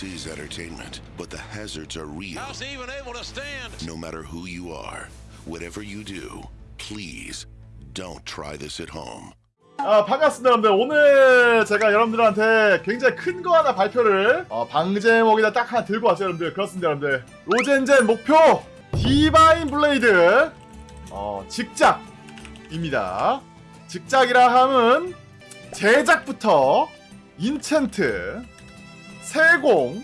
This is entertainment, but the hazards are real. How's he even able to stand? No matter who you are, whatever you do, please don't try this at home. 아 반갑습니다 여러분들 오늘 제가 여러분들한테 굉장히 큰 거 하나 발표를 어, 방제목에다 딱 하나 들고 왔어요 여러분들 그렇습니다 여러분들 로젠젠 목표 디바인 블레이드 어, 직작입니다 직작이라 함은 제작부터 enchant 세공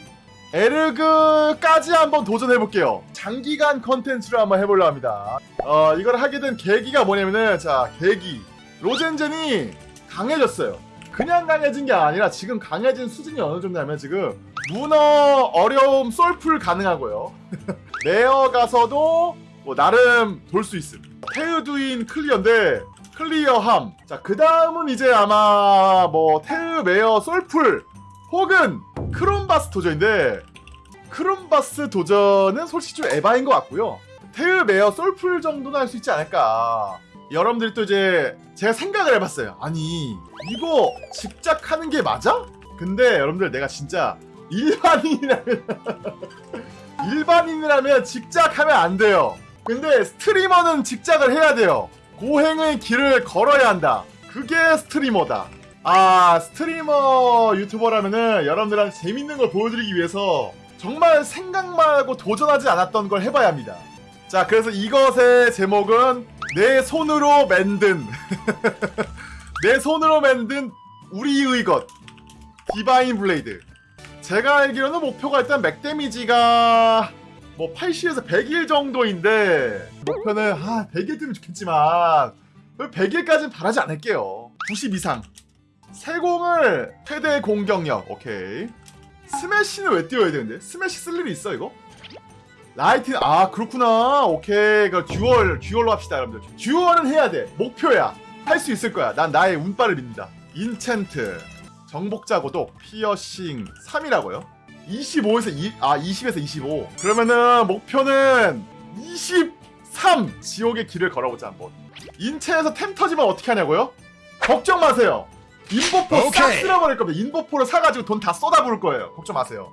에르그까지 한번 도전해볼게요 장기간 컨텐츠를 한번 해보려 합니다 어 이걸 하게 된 계기가 뭐냐면은 자 계기 로젠젠이 강해졌어요. 그냥 강해진 게 아니라 지금 강해진 수준이 어느 정도냐면 지금 문어 어려움 솔플 가능하고요. 레어 가서도 뭐 나름 돌 수 있음. 테우두인 clear인데 clear함. 자, 그 다음은 이제 아마 뭐 테우 메어 솔플 혹은 크롬바스 도전인데 크롬바스 도전은 솔직히 좀 에바인 것 같고요. 테우 메어 솔플 정도는 할 수 있지 않을까. 여러분들이 또 이제 제가 생각을 해봤어요. 아니 이거 직작 하는 게 맞아? 근데 여러분들 내가 진짜 일반인이라면 일반인이라면 직작하면 안 돼요. 근데 streamer는 직작을 해야 돼요. 고행의 길을 걸어야 한다. 그게 streamer다. 아 스트리머 유튜버라면은 여러분들한테 재밌는 걸 보여드리기 위해서 정말 생각만 하고 도전하지 않았던 걸 해봐야 합니다. 자 그래서 이것의 제목은 내 손으로 만든 내 손으로 만든 우리의 것 디바인 블레이드. 제가 알기로는 목표가 일단 맥 데미지가 뭐 80에서 100일 정도인데 목표는 아 100일 뜨면 좋겠지만 100일까지는 바라지 않을게요. 90 이상 세공을 최대 공격력 오케이. 스매시는 왜 띄워야 되는데? 스매시 쓸 일이 있어 이거? 라이트 아 그렇구나. 오케이. 그 dual dual로 합시다 여러분들. dual은 해야 돼. 목표야. 할 수 있을 거야. 난 나의 운빨을 믿는다. enchant. 정복자 고독 피어싱. 3이라고요? 25에서 2, 아 20에서 25 그러면은 목표는 23 지옥의 길을 걸어보자 한번. 인체에서 템 터지면 어떻게 하냐고요? 걱정 마세요 인보포 싹 오케이. 쓸어버릴 겁니다 인보포를 사가지고 돈 다 쏟아부을 거예요 걱정 마세요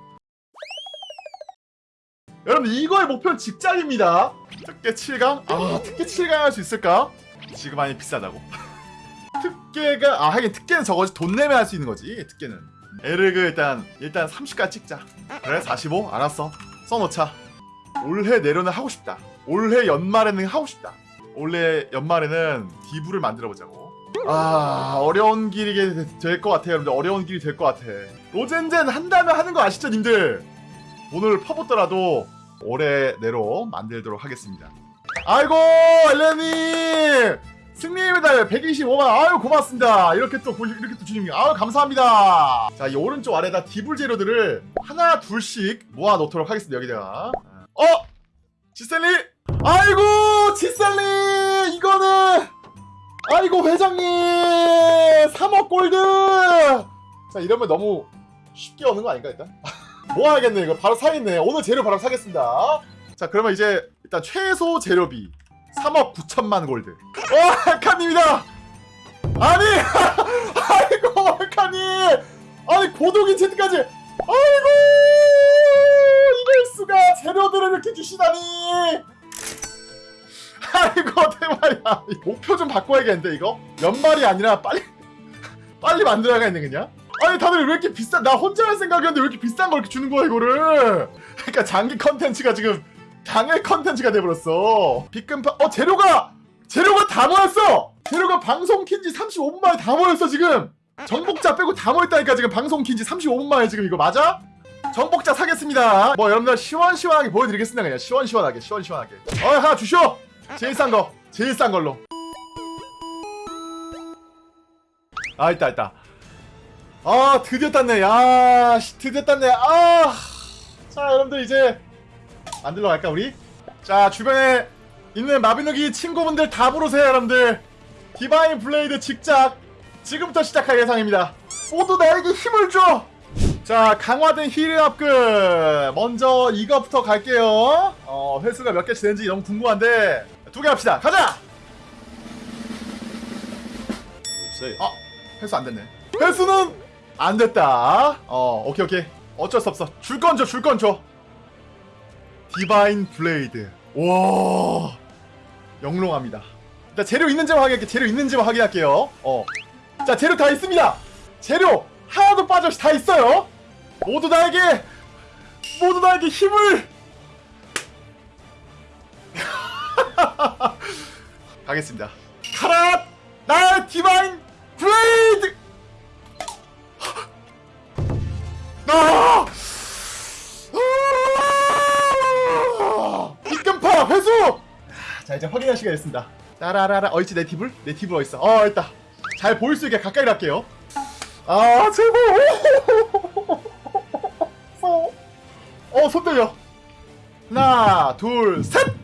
여러분 이거의 목표는 직장입니다. 특계 7강? 아 특계 7강 할 수 있을까? 지금 많이 비싸다고. 특계가 아 하긴 특계는 저거지 돈 내면 할 수 있는 거지 특계는. 에르그 일단 일단 30까지 찍자. 그래 45 알았어. 써놓자. 올해 내로는 하고 싶다. 올해 연말에는 하고 싶다. 올해 연말에는 디브를 만들어 보자고. 아 어려운 길이 될 것 같아요 여러분들. 어려운 길이 될 것 같아. 로젠젠 한다면 하는 거 아시죠 님들? 돈을 퍼붓더라도 올해 내로 만들도록 하겠습니다. 아이고 엘레님 승리 메달 125만. 아유 고맙습니다. 이렇게 또 보- 이렇게 또 주님. 아유 감사합니다. 자 이 오른쪽 아래다 디블 재료들을 하나 둘씩 모아 놓도록 하겠습니다. 여기다가. 어? 지셀리? 아이고 지셀리! 이거는 아이고 회장님! 3억 골드! 자 이러면 너무 쉽게 오는 거 아닌가 일단? 모아야겠네 이거. 바로 사겠네. 오늘 재료 바로 사겠습니다. 자 그러면 이제 일단 최소 재료비 3억 9천만 골드. 와 알카님이다! 아니 아이고 알카님! 아니 고독인 채팅까지! 아이고! 이럴 수가! 재료들을 이렇게 주시다니 아이고 대말이야? 목표 좀 바꿔야겠는데 이거? 연말이 아니라 빨리 빨리 만들어야겠네 그냥? 아니 다들 왜 이렇게 비싼 나 혼자 할 생각이었는데 왜 이렇게 비싼 걸 이렇게 주는 거야 이거를? 그러니까 장기 컨텐츠가 지금 당일 컨텐츠가 돼버렸어. 빗금파 어 재료가 재료가 다 모였어! 재료가 방송 킨지 35분 만에 다 모였어 지금! 정복자 빼고 다 모였다니까 지금 방송 킨지 35분 만에 지금 이거 맞아? 정복자 사겠습니다. 뭐 여러분들 시원시원하게 보여드리겠습니다 그냥. 시원시원하게 시원시원하게. 어 하나 주쇼 제일 싼 거 제일 싼 걸로. 아 있다 있다. 아 드디어 땄네. 야 씨, 드디어 땄네. 아 자 여러분들 이제 만들러 갈까 우리? 자 주변에 있는 마비노기 친구분들 다 부르세요 여러분들. 디바인 블레이드 직작 지금부터 시작할 예정입니다. 모두 나에게 힘을 줘 자 강화된 힐 업글 먼저 이거부터 갈게요. 어 회수가 몇 개치 되는지 너무 궁금한데 두 개 합시다. 가자! 없어요. 아 회수 안 됐네. 회수는 안 됐다. 어 오케이 오케이. 어쩔 수 없어. 줄 건 줘 줄 건 줘. 디바인 블레이드 와 영롱합니다. 일단 재료 있는지만 확인할게 재료 있는지만 확인할게요. 어 자 재료 다 있습니다. 재료 하나도 빠져없이 다 있어요. 모두 나에게 모두 나에게 힘을 가겠습니다. 카라 나의 디바인 블레이드! 아! 아! 입금파 회수! 자 이제 확인할 시간이 됐습니다. 따라라라 어있지 내 팁을? 내 팁을 어딨어. 어 있다. 잘 보일 수 있게 가까이 할게요. 아 제발 어손 떨려. 하나 둘 셋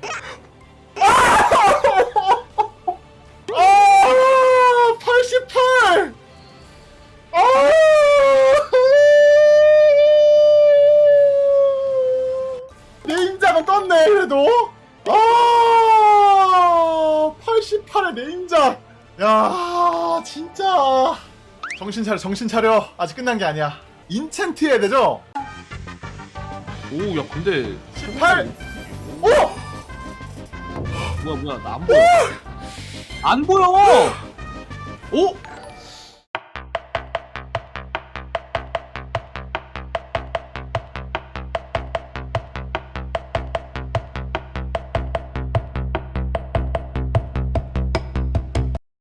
내 임장은 떴네 그래도. 아 88의 내 임장. 야 진짜. 정신 차려 정신 차려. 아직 끝난 게 아니야. 인챈트 해야 되죠? 오, 야, 근데 18 오! 뭐야, 뭐야, 나 안 보여. 안 보여. 오,